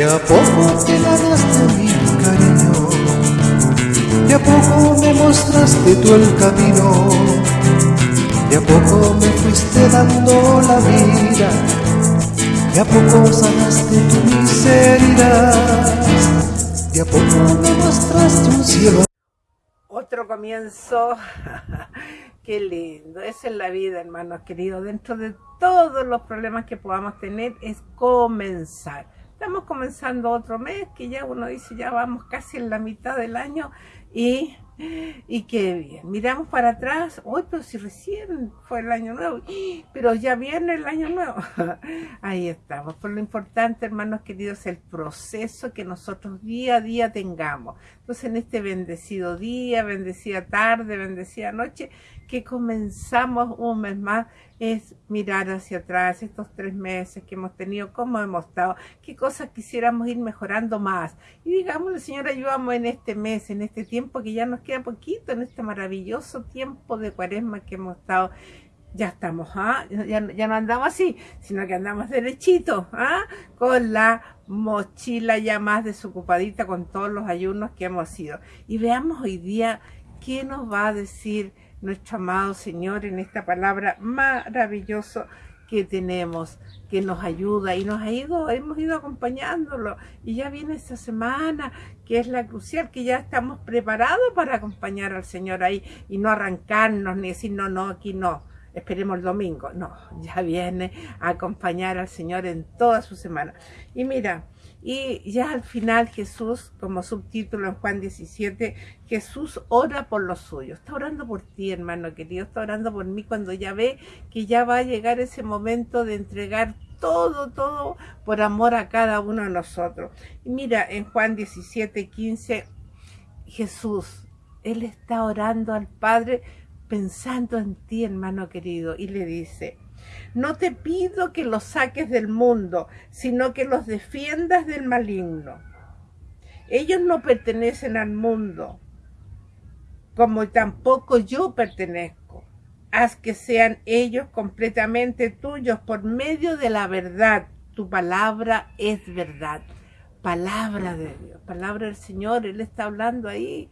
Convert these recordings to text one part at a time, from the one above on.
De a poco te ganaste mi cariño, de a poco me mostraste tú el camino, de a poco me fuiste dando la vida, de a poco sanaste tu miseria, de a poco me mostraste un cielo. Otro comienzo, qué lindo, esa es la vida hermanos queridos, dentro de todos los problemas que podamos tener es comenzar Estamos comenzando otro mes que ya uno dice, ya vamos casi en la mitad del año y, y qué bien. Miramos para atrás, hoy pero si recién fue el año nuevo, pero ya viene el año nuevo. Ahí estamos. Por lo importante, hermanos queridos, el proceso que nosotros día a día tengamos. Entonces, en este bendecido día, bendecida tarde, bendecida noche, que comenzamos un mes más es mirar hacia atrás estos tres meses que hemos tenido, cómo hemos estado, qué cosas quisiéramos ir mejorando más. Y digámosle, Señor, ayudamos en este mes, en este tiempo que ya nos queda poquito, en este maravilloso tiempo de cuaresma que hemos estado ya estamos, ¿ah? ya, ya, no andamos así, sino que andamos derechito, ¿ah? con la mochila ya más desocupadita con todos los ayunos que hemos ido. Y veamos hoy día qué nos va a decir nuestro amado Señor en esta palabra maravillosa que tenemos, que nos ayuda y nos ha ido, hemos ido acompañándolo y ya viene esta semana que es la crucial, que ya estamos preparados para acompañar al Señor ahí y no arrancarnos ni decir no, no, aquí no, esperemos el domingo, no, ya viene a acompañar al Señor en toda su semana. Y mira, y ya al final Jesús, como subtítulo en Juan 17, Jesús ora por los suyos. Está orando por ti, hermano querido. Está orando por mí cuando ya ve que ya va a llegar ese momento de entregar todo, todo por amor a cada uno de nosotros. Y mira, en Juan 17, 15, Jesús, Él está orando al Padre pensando en ti, hermano querido, y le dice, no te pido que los saques del mundo, sino que los defiendas del maligno. Ellos no pertenecen al mundo, como tampoco yo pertenezco. Haz que sean ellos completamente tuyos por medio de la verdad. Tu palabra es verdad. Palabra de Dios, palabra del Señor. Él está hablando ahí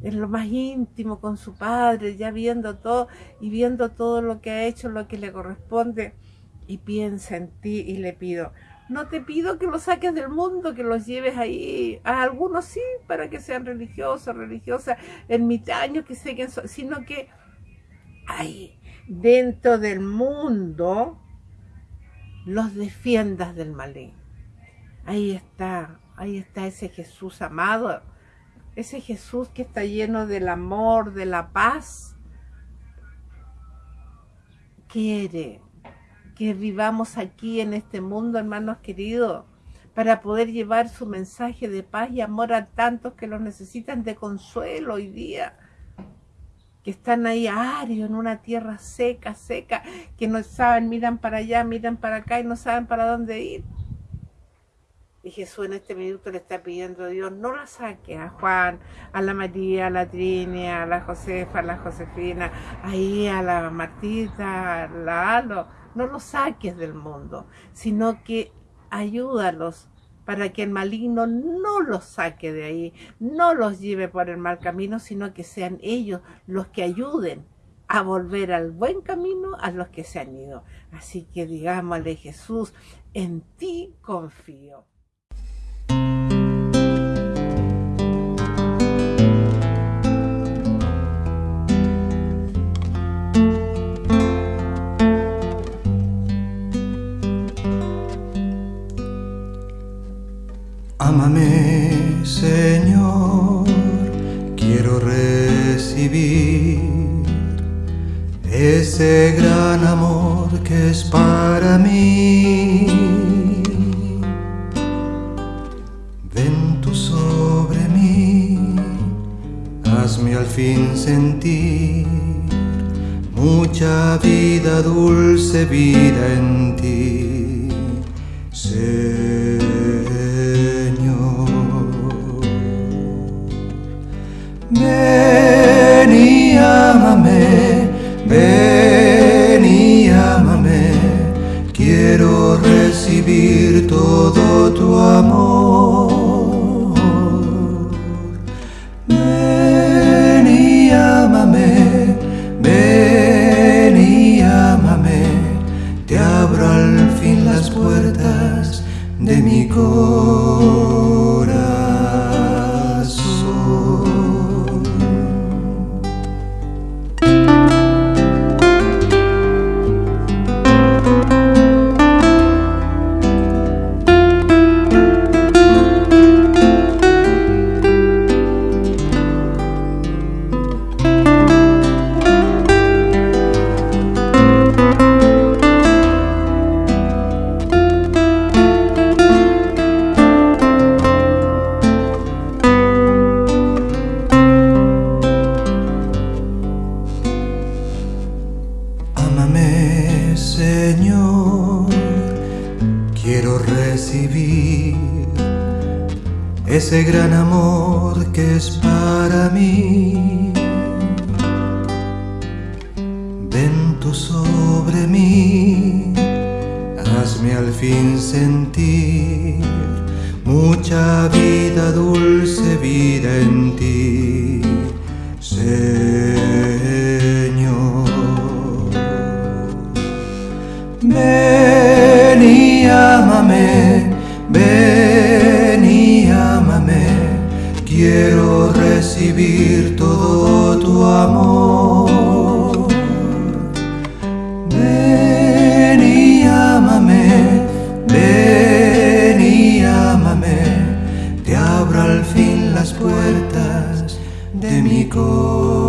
en lo más íntimo con su padre, ya viendo todo y viendo todo lo que ha hecho, lo que le corresponde, y piensa en ti y le pido, no te pido que los saques del mundo, que los lleves ahí, a algunos sí, para que sean religiosos, religiosas, ermitaños, que siguen, sino que ahí, dentro del mundo, los defiendas del maligno. Ahí está, ahí está ese Jesús amado, ese Jesús que está lleno del amor, de la paz, quiere que vivamos aquí en este mundo, hermanos queridos, para poder llevar su mensaje de paz y amor a tantos que lo necesitan de consuelo hoy día, que están ahí arios en una tierra seca, seca, que no saben, miran para allá, miran para acá y no saben para dónde ir. Y Jesús en este minuto le está pidiendo a Dios, no la saque a Juan, a la María, a la Trini, a la Josefa, a la Josefina, ahí a la Martita, a la Alo, no los saques del mundo, sino que ayúdalos para que el maligno no los saque de ahí, no los lleve por el mal camino, sino que sean ellos los que ayuden a volver al buen camino a los que se han ido. Así que digámosle Jesús, en ti confío. Hazme al fin sentir mucha vida, dulce vida en ti. Ven y ámame, corazón. Recibir ese gran amor que es para mí. Ven tú sobre mí, hazme al fin sentir mucha vida, dulce vida en ti, Señor. Ven y ámame, quiero recibir todo tu amor. Ven y ámame, ven y ámame, te abro al fin las puertas de mi corazón.